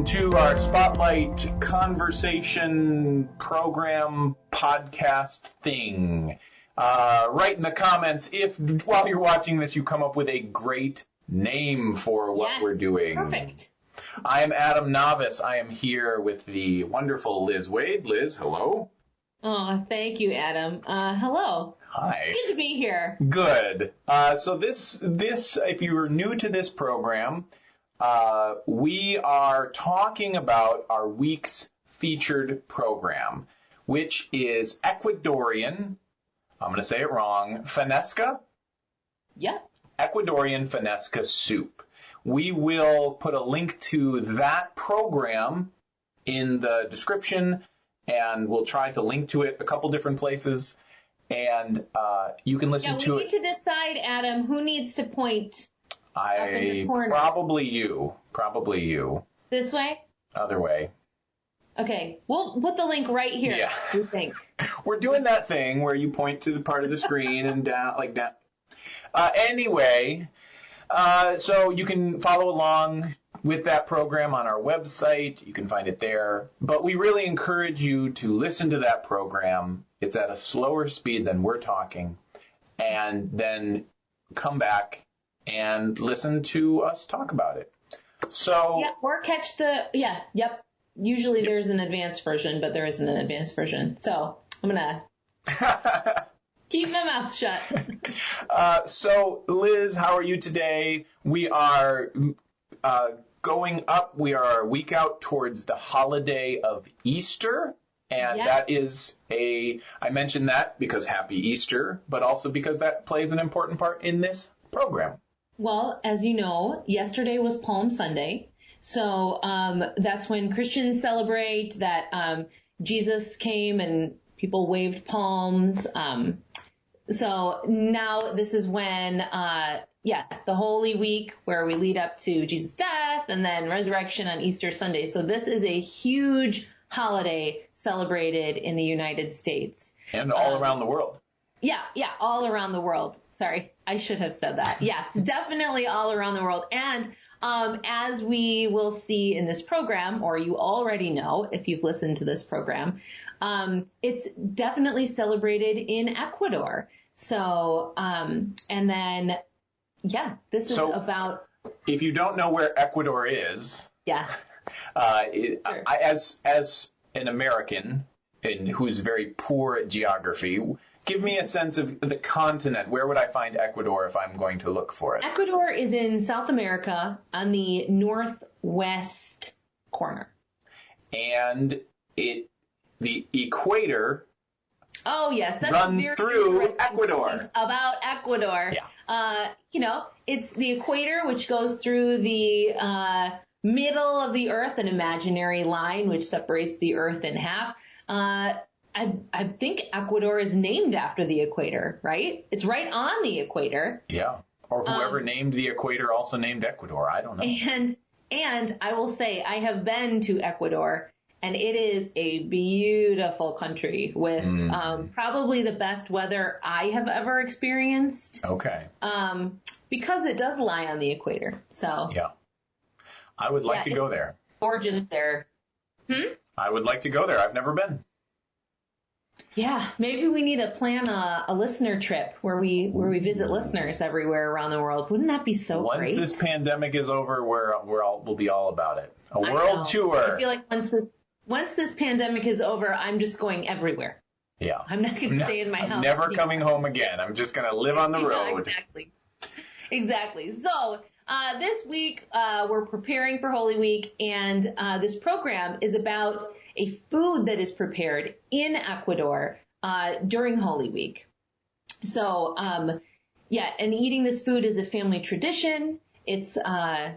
welcome to our Spotlight Conversation Program podcast thing. Uh, write in the comments if, while you're watching this, you come up with a great name for what Yes, we're doing. Perfect. I am Adam Navis. I am here with the wonderful Liz Waid. Liz, hello. Oh, thank you, Adam. Uh, hello. Hi. It's good to be here. Good. Uh, so this, this, if you're new to this program, uh, we are talking about our week's featured program, which is Ecuadorian. I'm going to say it wrong. Fanesca. Yep. Ecuadorian Fanesca soup. We will put a link to that program in the description, and we'll try to link to it a couple different places. And uh, you can listen Yeah, to it. we need to decide, Adam, who needs to point in I probably you, probably you. this way. Other way. Okay, we'll put the link right here. Yeah. We think. We're doing that thing where you point to the part of the screen and down like that. Uh, anyway, uh, so you can follow along with that program on our website. You can find it there. But we really encourage you to listen to that program. It's at a slower speed than we're talking, and then come back and listen to us talk about it. So Yeah, or catch the. Yeah. Yep. Usually there's an advanced version, but there isn't an advanced version. So I'm gonna keep my mouth shut. Uh, so, Liz, how are you today? We are uh, going up. We are a week out towards the holiday of Easter. And Yes. that is a, I mentioned that because happy Easter, but also because that plays an important part in this program. Well, as you know, yesterday was Palm Sunday. So um, that's when Christians celebrate that um, Jesus came and people waved palms. Um, so now this is when, uh, yeah, the Holy Week where we lead up to Jesus' death and then resurrection on Easter Sunday. So this is a huge holiday celebrated in the United States. And all Um, around the world. Yeah, yeah, all around the world. Sorry, I should have said that. Yes, definitely all around the world. And um, as we will see in this program, or you already know if you've listened to this program, um, it's definitely celebrated in Ecuador. So, um, and then, yeah, this is So- about, If you don't know where Ecuador is, yeah, Uh, it, Sure. I, as as an American and who's very poor at geography, give me a sense of the continent. Where would I find Ecuador if I'm going to look for it? Ecuador is in South America on the northwest corner. And it the equator. Oh yes, that's Runs through Ecuador. about Ecuador. Yeah. Uh, you know, it's the equator which goes through the uh, middle of the Earth, an imaginary line which separates the Earth in half. Uh, I, I think Ecuador is named after the equator, right? It's right on the equator, Yeah. Or whoever Um, named the equator also named Ecuador. I don't know. and and I will say I have been to Ecuador. And it is a beautiful country with Mm. um, probably the best weather I have ever experienced. Okay. um, because it does lie on the equator. So Yeah. I would like Yeah, to go there. gorgeous there. Hmm. I would like to go there. I've never been. Yeah, maybe we need to plan a, a listener trip where we where we visit listeners everywhere around the world. Wouldn't that be so Once great? Once this pandemic is over, we're we're all we'll be all about it. A I world know. tour. I feel like once this once this pandemic is over, I'm just going everywhere. yeah. I'm not going to stay in my house. I'm never anymore. coming home again. I'm just gonna live on the road. exactly. Exactly. So uh, this week uh, we're preparing for Holy Week, and uh, this program is about a food that is prepared in Ecuador uh, during Holy Week. So um, yeah, and eating this food is a family tradition. It's uh,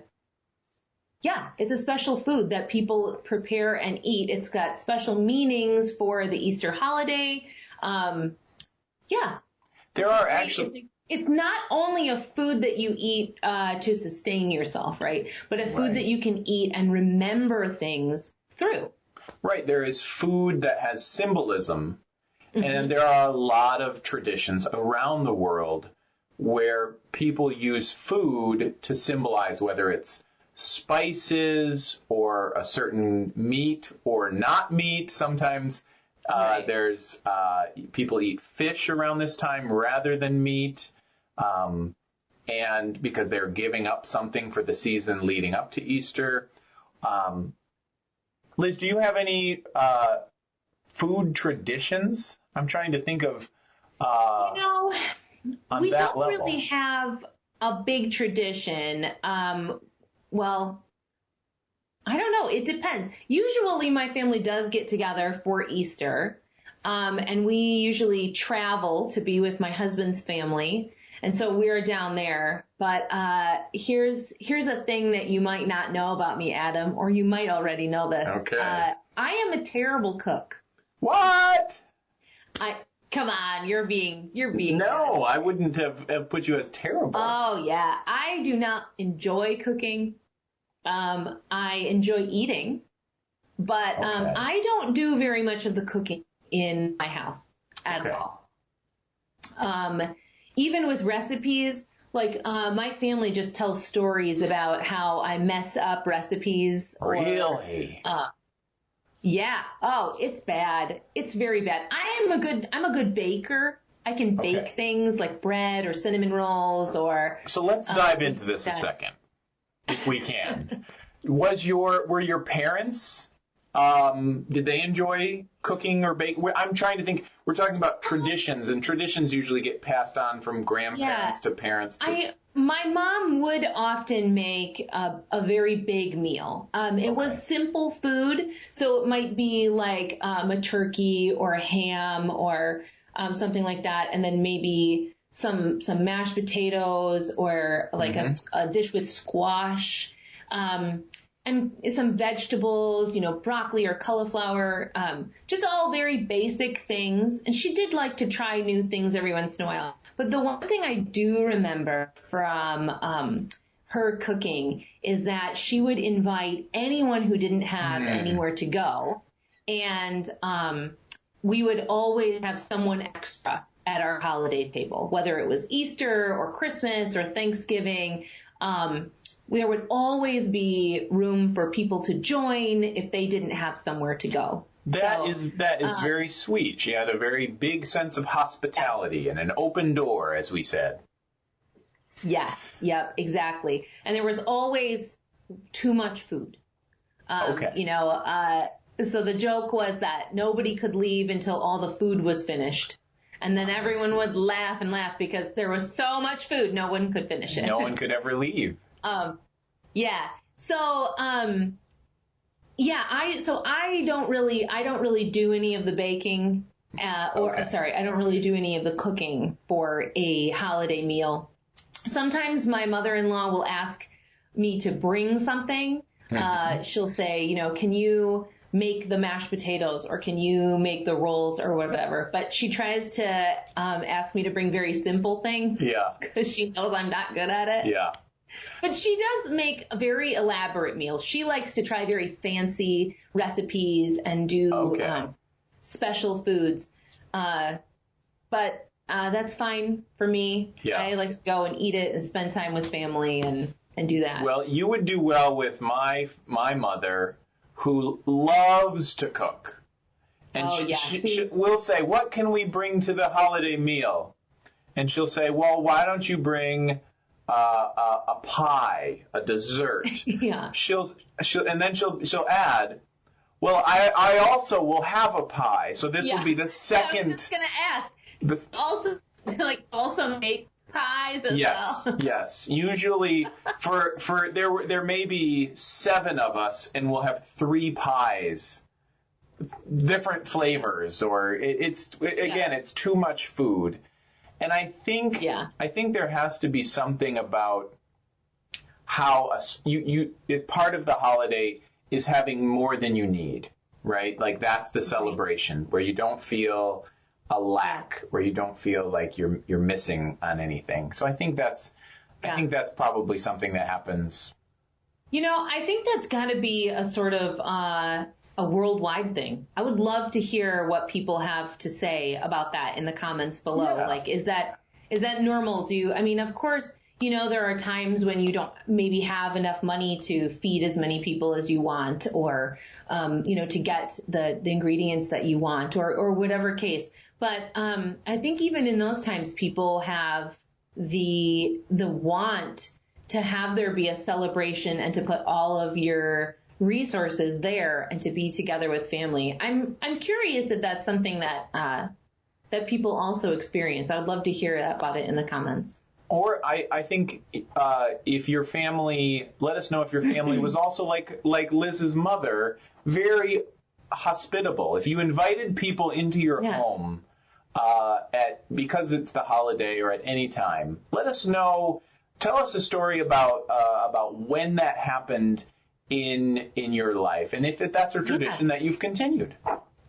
yeah, it's a special food that people prepare and eat. It's got special meanings for the Easter holiday. Um, yeah, There are actually It's, not only a food that you eat uh, to sustain yourself, right? But a food Right. that you can eat and remember things through. Right. There is food that has symbolism, Mm-hmm. and there are a lot of traditions around the world where people use food to symbolize whether it's spices or a certain meat or not meat. Sometimes uh, Right. there's uh, people eat fish around this time rather than meat, um, and because they're giving up something for the season leading up to Easter. Um, Liz, do you have any uh, food traditions? I'm trying to think of uh, You know, we that don't level. really have a big tradition. Um, well, I don't know. It depends. Usually, my family does get together for Easter, um, and we usually travel to be with my husband's family, and so we're down there. But uh, here's here's a thing that you might not know about me, Adam, or you might already know this. Okay. Uh, I am a terrible cook. What? I come on, you're being you're being No, I wouldn't have, have put you as terrible. Oh yeah, I do not enjoy cooking. Um, I enjoy eating, but um, I don't do very much of the cooking in my house at Okay. all. Um, even with recipes, like uh, my family just tells stories about how I mess up recipes. or- really? uh, yeah. Oh, it's bad. It's very bad. I am a good. I'm a good baker. I can bake Okay. things like bread or cinnamon rolls or So let's Uh, dive into this a second, if we can. Was your were your parents? Um, did they enjoy cooking or bake? I'm trying to think. We're talking about traditions, and traditions usually get passed on from grandparents to parents. To, I my mom would often make a, a very big meal. Um, it was simple food, so it might be like um, a turkey or a ham or um, something like that, and then maybe some some mashed potatoes or like a dish with squash. Um, and some vegetables, you know, broccoli or cauliflower, um, just all very basic things. And she did like to try new things every once in a while. But the one thing I do remember from um, her cooking is that she would invite anyone who didn't have Mm. anywhere to go, and um, we would always have someone extra at our holiday table, whether it was Easter or Christmas or Thanksgiving. Um, there would always be room for people to join if they didn't have somewhere to go. That So, is that is uh, very sweet. She had a very big sense of hospitality and an open door, as we said. Yes, yep, exactly. And there was always too much food. Um, Okay. You know, uh, so the joke was that nobody could leave until all the food was finished. And then everyone would laugh and laugh because there was so much food, no one could finish it. No one could ever leave. Um, yeah. So, um, yeah, I, so I don't really, I don't really do any of the baking, uh, or Okay. sorry, I don't really do any of the cooking for a holiday meal. Sometimes my mother-in-law will ask me to bring something. Uh, she'll say, you know, can you make the mashed potatoes or can you make the rolls or whatever? But she tries to, um, ask me to bring very simple things Yeah, because she knows I'm not good at it. yeah. But she does make very elaborate meals. She likes to try very fancy recipes and do Okay. um, special foods. Uh, but uh, that's fine for me. Yeah. I like to go and eat it and spend time with family and, and do that. Well, you would do well with my my mother, who loves to cook, and Oh, she, yeah, she, she will say, "What can we bring to the holiday meal?" And she'll say, "Well, why don't you bring uh, a, a pie, a dessert?" yeah. she'll she'll and then she'll she'll add, "Well, I I also will have a pie." So this Yeah. will be the second. I was just gonna ask. the, Also, like, also make pies as Yes, well. yes. Usually, for for there were- there may be seven of us, and we'll have three pies, different flavors, or it, it's again, it's too much food, and I think Yeah. I think there has to be something about how a s you you part of the holiday is having more than you need, right? Like that's the celebration where you don't feel a lack, where you don't feel like you're you're missing on anything. So I think that's I think that's probably something that happens. You know, I think that's got to be a sort of uh, a worldwide thing. I would love to hear what people have to say about that in the comments below. Yeah. Like, is that is that normal? Do you, I mean, of course, you know, there are times when you don't maybe have enough money to feed as many people as you want or, um, you know, to get the, the ingredients that you want or, or whatever case. But, um, I think even in those times, people have the, the want to have there be a celebration and to put all of your resources there and to be together with family. I'm, I'm curious if that's something that, uh, that people also experience. I would love to hear about it in the comments. Or I, I think uh, if your family, let us know if your family was also like like Liz's mother, very hospitable. If you invited people into your Yeah. home uh, at because it's the holiday or at any time, let us know. Tell us a story about uh, about when that happened in in your life, and if that's a tradition that you've continued.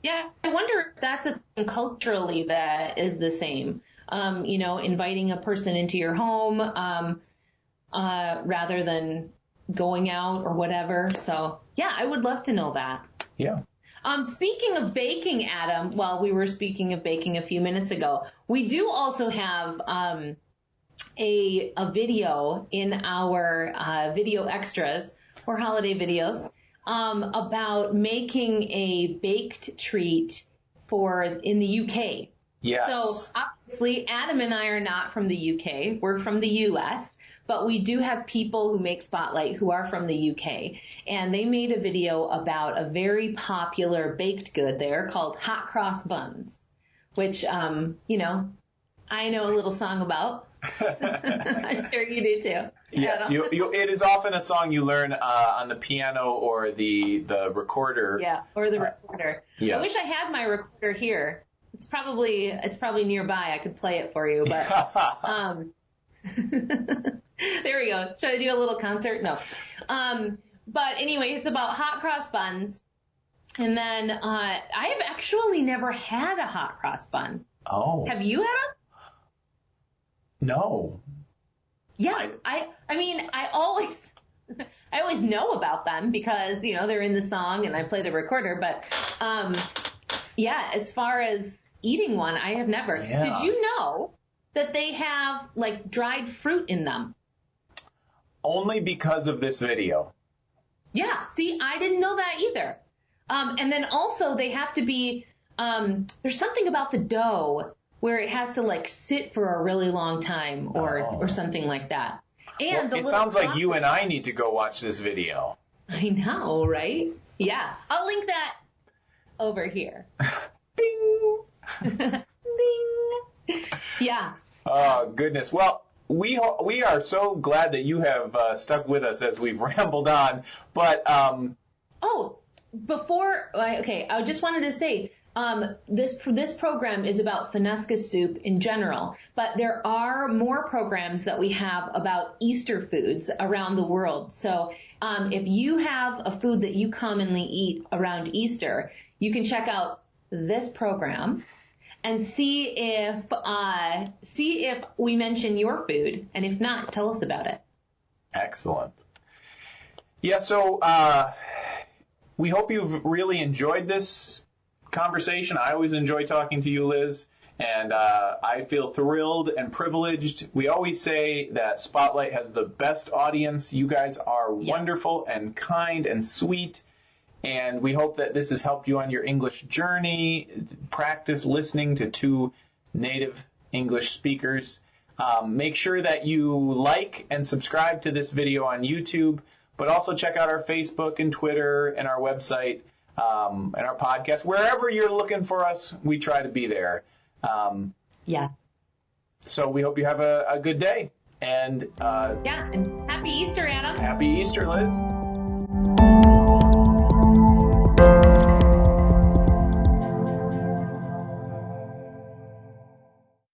Yeah, I wonder if that's a thing culturally that is the same. Um, you know, inviting a person into your home um, uh, rather than going out or whatever. So, yeah, I would love to know that. Yeah. Um, speaking of baking, Adam, well, we were speaking of baking a few minutes ago. We do also have um, a a video in our uh, video extras or holiday videos um, about making a baked treat for in the UK. Yes. So obviously, Adam and I are not from the UK. We're from the US, but we do have people who make Spotlight who are from the UK. And they made a video about a very popular baked good there called hot cross buns, which, um, you know, I know a little song about. I'm sure you do too. Yeah, Adam. you, you, it is often a song you learn uh, on the piano or the the recorder. Yeah, or the recorder. yes. I wish I had my recorder here. It's probably it's probably nearby. I could play it for you, but um, there we go. Should I do a little concert? No. Um, but anyway, it's about hot cross buns. And then uh, I have actually never had a hot cross bun. oh Have you had them? No. Yeah, I- I I mean I always I always know about them because you know they're in the song and I play the recorder. But um, yeah, as far as eating one, I have never. Yeah. Did you know that they have like dried fruit in them? Only because of this video. Yeah. See, I didn't know that either. Um, and then also they have to be. Um, there's something about the dough where it has to like sit for a really long time or Oh. or something like that. And Well, the it sounds like you and I need to go watch this video. I know, right? Yeah. I'll link that over here. Bing. Bing. Yeah. Oh goodness. Well, we ho- we are so glad that you have uh, stuck with us as we've rambled on. But um, Oh, before, okay, I just wanted to say, um, this this program is about Fanesca soup in general, but there are more programs that we have about Easter foods around the world. So um, if you have a food that you commonly eat around Easter, you can check out this program and see if uh, see if we mention your food, and if not, tell us about it. excellent. Yeah. So uh, we hope you've really enjoyed this conversation. I always enjoy talking to you, Liz. And uh, I feel thrilled and privileged. We always say that Spotlight has the best audience. You guys are Yeah. wonderful and kind and sweet. And we hope that this has helped you on your English journey. Practice listening to two native English speakers. Um, make sure that you like and subscribe to this video on YouTube, but also check out our Facebook and Twitter and our website um, and our podcast. Wherever you're looking for us, we try to be there. Um, Yeah. so we hope you have a, a good day and uh, Yeah, and happy Easter, Adam. happy Easter, Liz.